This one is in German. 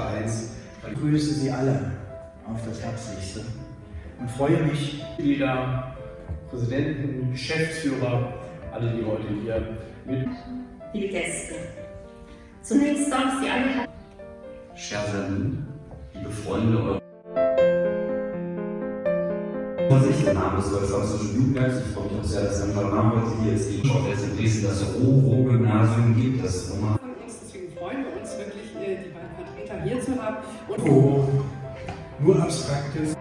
Vereins. Ich grüße Sie alle auf das Herzlichste und freue mich, Mitglieder, Präsidenten, Geschäftsführer, alle, die heute hier mit. Liebe Gäste, zunächst darf ich Sie alle Scherzerlin, liebe Freunde Vorsicht, der Name des Deutsch-Französischen Jugendwerks. Ich freue mich auch sehr, dass Herr Name heute hier jetzt die Schau jetzt in Dresden das Roro-Gymnasium gibt, das Roma. Deswegen freuen wir hier zu haben. Und oh, nur Abstraktes.